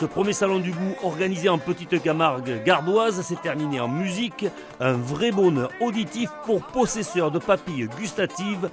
Ce premier salon du goût organisé en petite Camargue gardoise s'est terminé en musique, un vrai bonheur auditif pour possesseurs de papilles gustatives.